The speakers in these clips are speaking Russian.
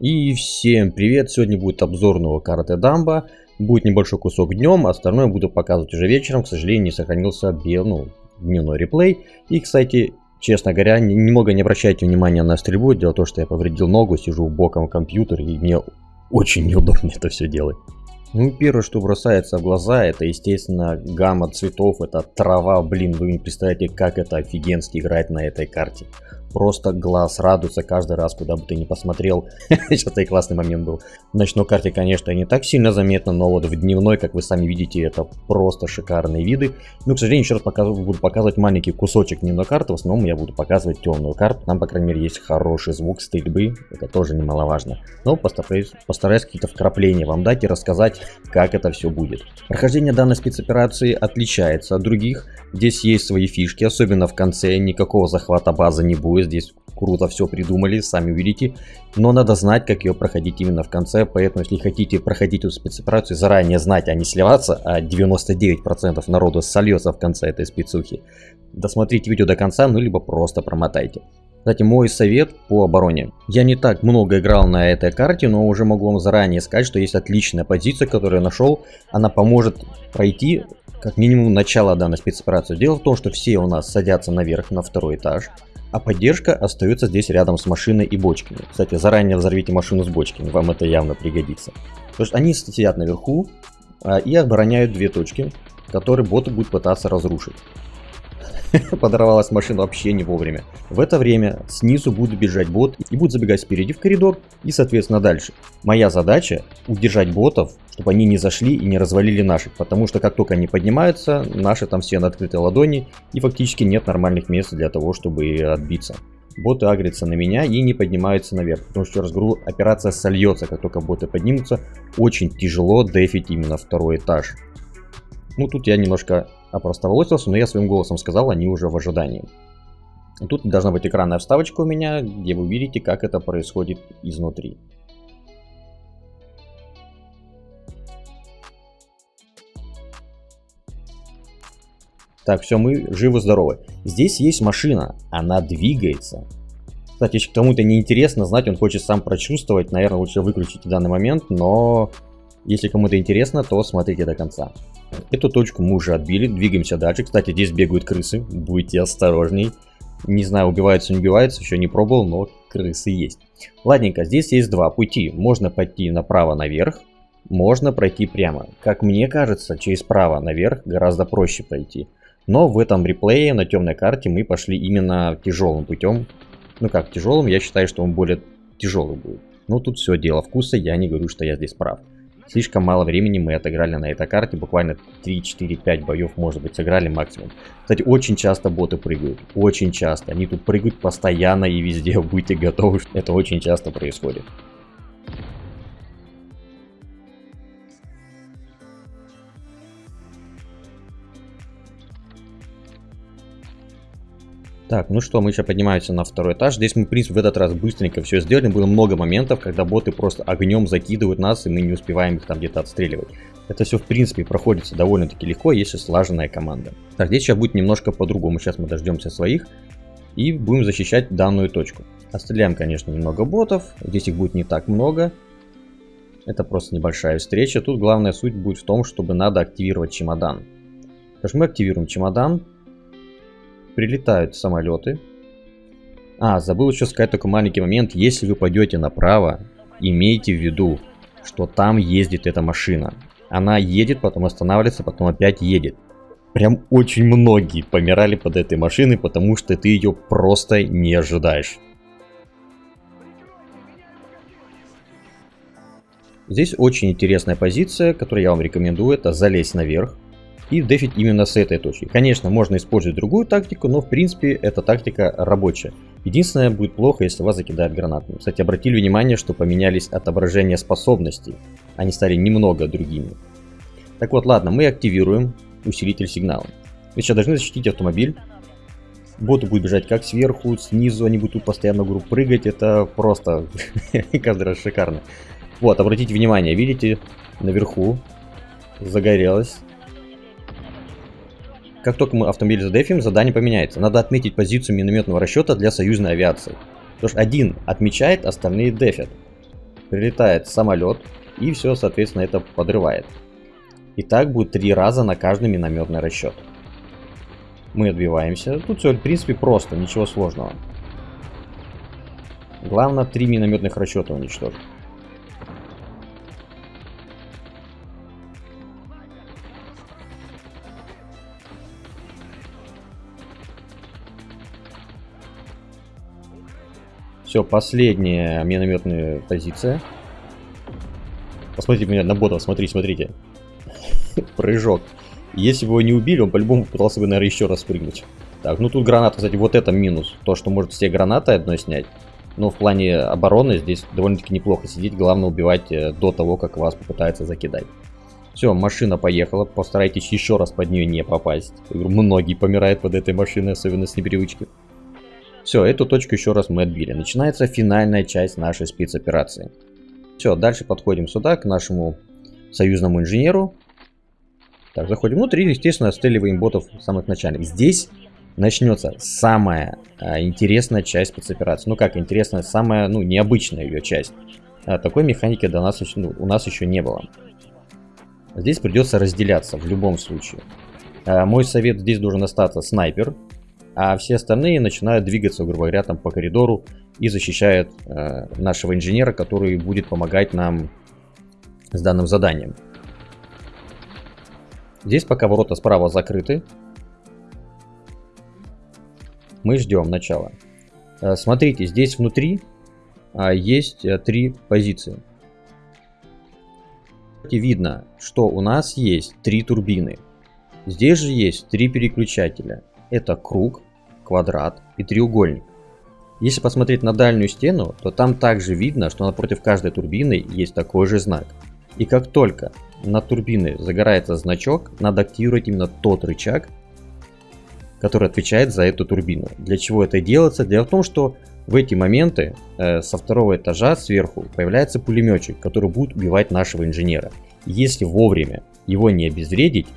И всем привет! Сегодня будет обзор новой карты Дамба. Будет небольшой кусок днем, остальное буду показывать уже вечером. К сожалению, не сохранился бел, ну, дневной реплей. И, кстати, честно говоря, немного не обращайте внимания на стрельбу. Дело в том, что я повредил ногу, сижу боком в компьютер, и мне очень неудобно это все делать. Ну, первое, что бросается в глаза, это, естественно, гамма цветов, это трава, блин, вы не представляете, как это офигенски играть на этой карте просто глаз радуется каждый раз, куда бы ты ни посмотрел. Сейчас и классный момент был. В ночной карте, конечно, не так сильно заметно, но вот в дневной, как вы сами видите, это просто шикарные виды. Ну, к сожалению, еще раз показываю, буду показывать маленький кусочек дневной карты, в основном я буду показывать темную карту. Там, по крайней мере, есть хороший звук стрельбы, это тоже немаловажно. Но постараюсь, постараюсь какие-то вкрапления вам дать и рассказать, как это все будет. Прохождение данной спецоперации отличается от других. Здесь есть свои фишки, особенно в конце, никакого захвата базы не будет здесь круто все придумали, сами увидите. Но надо знать, как ее проходить именно в конце, поэтому если хотите проходить эту спецоперацию, заранее знать, а не сливаться, а 99% народу сольется в конце этой спецухи, досмотрите видео до конца, ну либо просто промотайте. Кстати, мой совет по обороне. Я не так много играл на этой карте, но уже могу вам заранее сказать, что есть отличная позиция, которую я нашел. Она поможет пройти как минимум начало данной спецоперации. Дело в том, что все у нас садятся наверх на второй этаж. А поддержка остается здесь рядом с машиной и бочками. Кстати, заранее взорвите машину с бочками, вам это явно пригодится. Потому что они сидят наверху а, и обороняют две точки, которые боты будут пытаться разрушить. Подорвалась машина вообще не вовремя. В это время снизу будет бежать бот и будет забегать спереди в коридор и соответственно дальше. Моя задача удержать ботов, чтобы они не зашли и не развалили наших, потому что как только они поднимаются, наши там все на открытой ладони и фактически нет нормальных мест для того, чтобы отбиться. Боты агрятся на меня и не поднимаются наверх, потому что, раз говорю, операция сольется, как только боты поднимутся, очень тяжело дефить именно второй этаж. Ну тут я немножко опростоволосился, но я своим голосом сказал, они уже в ожидании. Тут должна быть экранная вставочка у меня, где вы увидите, как это происходит изнутри. Так, все, мы живы-здоровы. Здесь есть машина, она двигается. Кстати, если кому-то не интересно знать, он хочет сам прочувствовать, наверное, лучше выключить в данный момент, но если кому-то интересно, то смотрите до конца. Эту точку мы уже отбили, двигаемся дальше. Кстати, здесь бегают крысы, будьте осторожней. Не знаю, убиваются, не убиваются, еще не пробовал, но крысы есть. Ладненько, здесь есть два пути. Можно пойти направо наверх, можно пройти прямо. Как мне кажется, через право наверх гораздо проще пройти. Но в этом реплее на темной карте мы пошли именно тяжелым путем. Ну как тяжелым, я считаю, что он более тяжелый будет. Но тут все дело вкуса, я не говорю, что я здесь прав. Слишком мало времени мы отыграли на этой карте, буквально 3, 4, 5 боев, может быть, сыграли максимум. Кстати, очень часто боты прыгают, очень часто. Они тут прыгают постоянно и везде, будьте готовы, это очень часто происходит. Так, ну что, мы еще поднимаемся на второй этаж. Здесь мы, в принципе, в этот раз быстренько все сделали. Было много моментов, когда боты просто огнем закидывают нас, и мы не успеваем их там где-то отстреливать. Это все, в принципе, проходится довольно-таки легко, если слаженная команда. Так, здесь сейчас будет немножко по-другому. Сейчас мы дождемся своих и будем защищать данную точку. Отстреляем, конечно, немного ботов. Здесь их будет не так много. Это просто небольшая встреча. Тут главная суть будет в том, чтобы надо активировать чемодан. Потому что мы активируем чемодан, прилетают самолеты. А, забыл еще сказать такой маленький момент. Если вы пойдете направо, имейте в виду, что там ездит эта машина. Она едет, потом останавливается, потом опять едет. Прям очень многие помирали под этой машиной, потому что ты ее просто не ожидаешь. Здесь очень интересная позиция, которую я вам рекомендую, это залезть наверх и дефить именно с этой точки. Конечно, можно использовать другую тактику, но в принципе эта тактика рабочая. Единственное, будет плохо, если вас закидают гранатами. Кстати, обратили внимание, что поменялись отображения способностей. Они стали немного другими. Так вот, ладно, мы активируем усилитель сигнала. Вы сейчас должны защитить автомобиль. Боты будут бежать как сверху, снизу, они будут тут постоянно группу прыгать. Это просто каждый раз шикарно. Вот, обратите внимание, видите, наверху загорелось как только мы автомобиль задефим, задание поменяется. Надо отметить позицию минометного расчета для союзной авиации. Потому что один отмечает, остальные дефят. прилетает самолет и все, соответственно, это подрывает. И так будет три раза на каждый минометный расчет. Мы отбиваемся. Тут все, в принципе, просто, ничего сложного. Главное, три минометных расчета уничтожить. Все, последняя минометная позиция. Посмотрите меня на ботов, смотрите, смотрите. Прыжок. Если бы его не убили, он по-любому пытался бы, наверное, еще раз прыгнуть. Так, ну тут граната, кстати, вот это минус. То, что может все гранаты одной снять. Но в плане обороны здесь довольно-таки неплохо сидеть. Главное убивать э, до того, как вас попытается закидать. Все, машина поехала. Постарайтесь еще раз под нее не попасть. Многие помирают под этой машиной, особенно с непривычки. Все, эту точку еще раз мы отбили. Начинается финальная часть нашей спецоперации. Все, дальше подходим сюда, к нашему союзному инженеру. Так, заходим внутрь и, естественно, отстреливаем ботов самых начальных. Здесь начнется самая а, интересная часть спецоперации. Ну как интересная, самая, ну, необычная ее часть. А, такой механики до нас, ну, у нас еще не было. Здесь придется разделяться в любом случае. А, мой совет, здесь должен остаться снайпер а все остальные начинают двигаться, грубо говоря, там по коридору и защищают э, нашего инженера, который будет помогать нам с данным заданием. Здесь пока ворота справа закрыты. Мы ждем начала. Э, смотрите, здесь внутри э, есть э, три позиции. Видно, что у нас есть три турбины. Здесь же есть три переключателя. Это круг, квадрат и треугольник. Если посмотреть на дальнюю стену, то там также видно, что напротив каждой турбины есть такой же знак. И как только на турбины загорается значок, надо активировать именно тот рычаг, который отвечает за эту турбину. Для чего это делается? Дело в том, что в эти моменты э, со второго этажа сверху появляется пулеметчик, который будет убивать нашего инженера. Если вовремя его не обезвредить,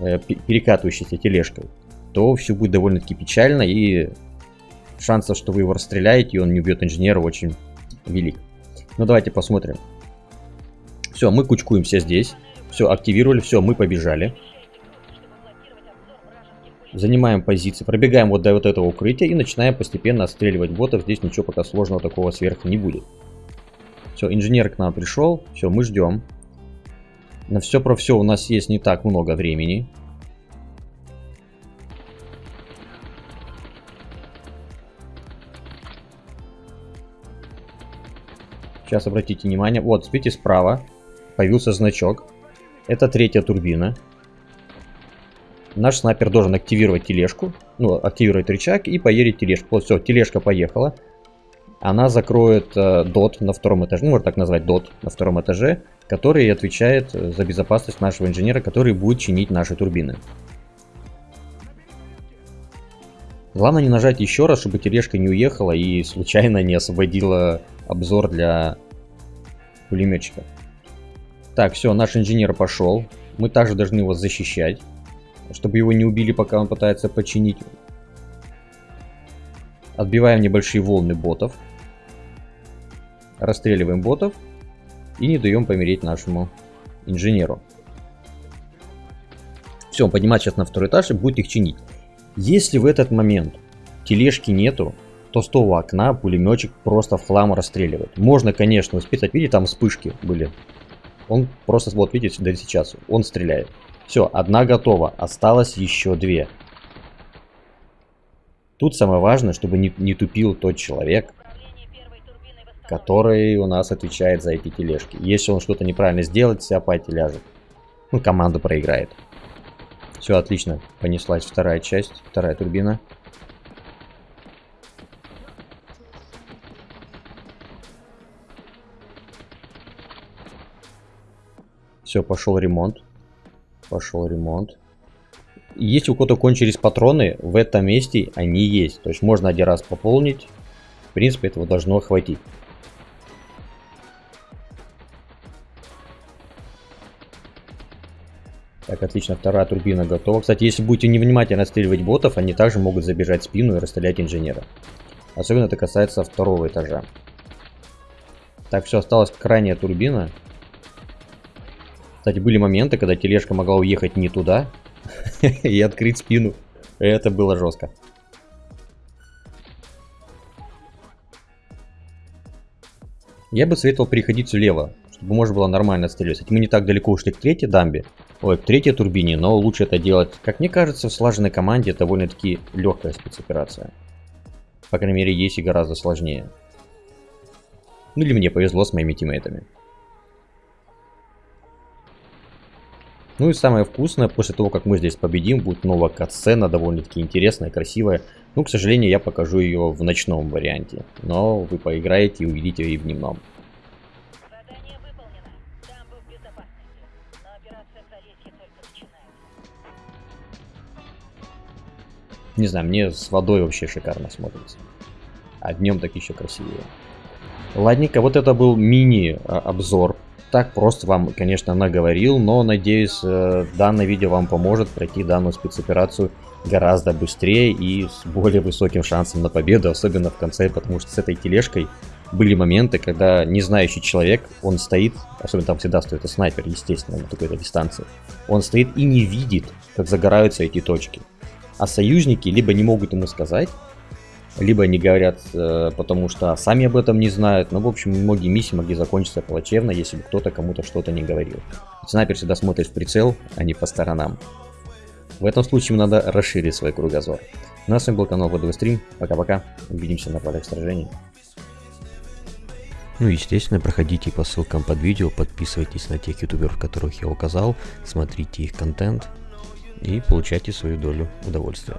э, перекатывающейся тележкой, то все будет довольно-таки печально, и шансов, что вы его расстреляете, и он не убьет инженера, очень велик. Ну, давайте посмотрим. Все, мы кучкуемся здесь. Все, активировали, все, мы побежали. Занимаем позиции, пробегаем вот до вот этого укрытия и начинаем постепенно отстреливать ботов. Здесь ничего пока сложного такого сверху не будет. Все, инженер к нам пришел. Все, мы ждем. На все про все у нас есть не так много времени. Сейчас обратите внимание. Вот, видите, справа появился значок. Это третья турбина. Наш снайпер должен активировать тележку. Ну, активировать рычаг и поедет тележку. Вот, все, тележка поехала. Она закроет э, дот на втором этаже, ну, можно так назвать дот на втором этаже, который отвечает за безопасность нашего инженера, который будет чинить наши турбины. Главное не нажать еще раз, чтобы тележка не уехала и случайно не освободила обзор для пулеметчика. Так, все, наш инженер пошел. Мы также должны его защищать, чтобы его не убили, пока он пытается починить. Отбиваем небольшие волны ботов. Расстреливаем ботов. И не даем помереть нашему инженеру. Все, он поднимается сейчас на второй этаж и будет их чинить. Если в этот момент тележки нету, то с окна пулеметчик просто в хлам расстреливает. Можно, конечно, успеть, видите, там вспышки были. Он просто, вот видите, да сейчас, он стреляет. Все, одна готова, осталось еще две. Тут самое важное, чтобы не, не тупил тот человек, который у нас отвечает за эти тележки. Если он что-то неправильно сделает, вся пати ляжет. Ну, команда проиграет. Все, отлично. Понеслась вторая часть, вторая турбина. Все, пошел ремонт. Пошел ремонт. Если у кого-то кончились патроны, в этом месте они есть. То есть можно один раз пополнить. В принципе, этого должно хватить. Так, отлично, вторая турбина готова. Кстати, если будете невнимательно отстреливать ботов, они также могут забежать в спину и расстрелять инженера. Особенно это касается второго этажа. Так, все, осталась крайняя турбина. Кстати, были моменты, когда тележка могла уехать не туда и открыть спину. Это было жестко. Я бы советовал переходить влево, чтобы можно было нормально стрелять. Мы не так далеко ушли к третьей дамбе, ой, к третьей турбине, но лучше это делать, как мне кажется, в слаженной команде довольно-таки легкая спецоперация. По крайней мере, есть и гораздо сложнее. Ну или мне повезло с моими тиммейтами. Ну и самое вкусное, после того, как мы здесь победим, будет новая катсцена, довольно-таки интересная, красивая. Ну, к сожалению, я покажу ее в ночном варианте. Но вы поиграете и увидите ее и в дневном. Не знаю, мне с водой вообще шикарно смотрится. А днем так еще красивее. Ладненько, вот это был мини-обзор так просто вам, конечно, наговорил, но надеюсь, э, данное видео вам поможет пройти данную спецоперацию гораздо быстрее и с более высоким шансом на победу, особенно в конце, потому что с этой тележкой были моменты, когда не знающий человек, он стоит, особенно там всегда стоит и снайпер, естественно, на такой-то дистанции, он стоит и не видит, как загораются эти точки. А союзники либо не могут ему сказать, либо они говорят, э, потому что сами об этом не знают. Но, в общем, многие миссии могли закончиться плачевно, если бы кто-то кому-то что-то не говорил. Снайпер всегда смотрит в прицел, а не по сторонам. В этом случае надо расширить свой кругозор. Ну а с вами был канал ВДВ Стрим. Пока-пока. Увидимся на полях сражений. Ну, естественно, проходите по ссылкам под видео, подписывайтесь на тех ютуберов, которых я указал, смотрите их контент и получайте свою долю удовольствия.